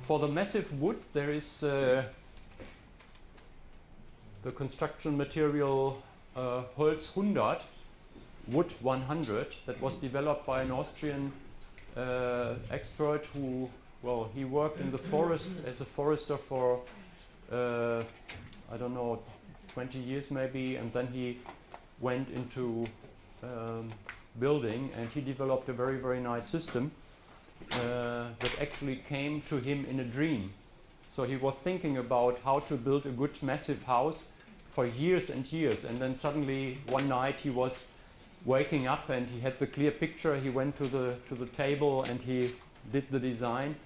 For the massive wood, there is uh, the construction material uh, Holz 100, wood 100, that was developed by an Austrian uh, expert who, well, he worked in the forest as a forester for, uh, I don't know, 20 years maybe, and then he went into um, building and he developed a very, very nice system uh, that actually came to him in a dream. So he was thinking about how to build a good massive house for years and years and then suddenly one night he was waking up and he had the clear picture. He went to the to the table and he did the design.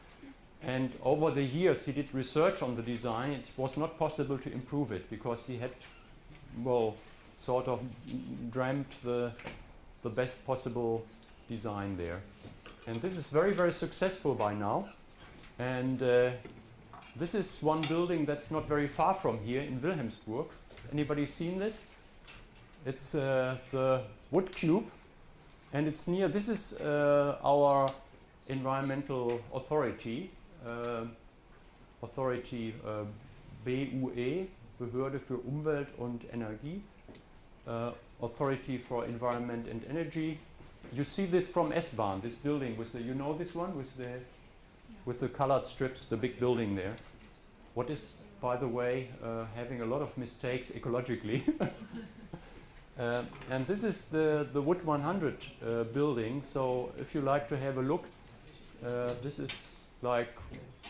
And over the years he did research on the design. It was not possible to improve it because he had well sort of dreamt the the best possible design there. And this is very very successful by now. And uh, this is one building that's not very far from here in Wilhelmsburg. Anybody seen this? It's uh, the wood cube. And it's near this is uh, our environmental authority uh, authority uh, BUE Behörde für Umwelt und Energie uh, Authority for Environment and Energy. You see this from S-Bahn this building with the you know this one with the with the colored strips the big building there? What is by the way uh, having a lot of mistakes ecologically? Uh, and this is the, the Wood 100 uh, building. So if you like to have a look, uh, this is like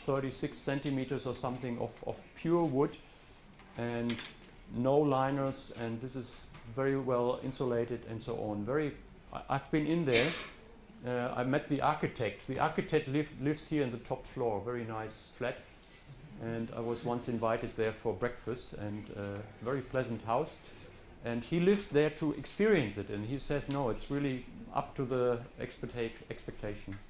36 centimeters or something of, of pure wood and no liners. And this is very well insulated and so on. Very, I, have been in there. Uh, I met the architect. The architect live, lives here in the top floor, very nice flat. And I was once invited there for breakfast and uh, very pleasant house and he lives there to experience it and he says no it's really up to the expecta expectations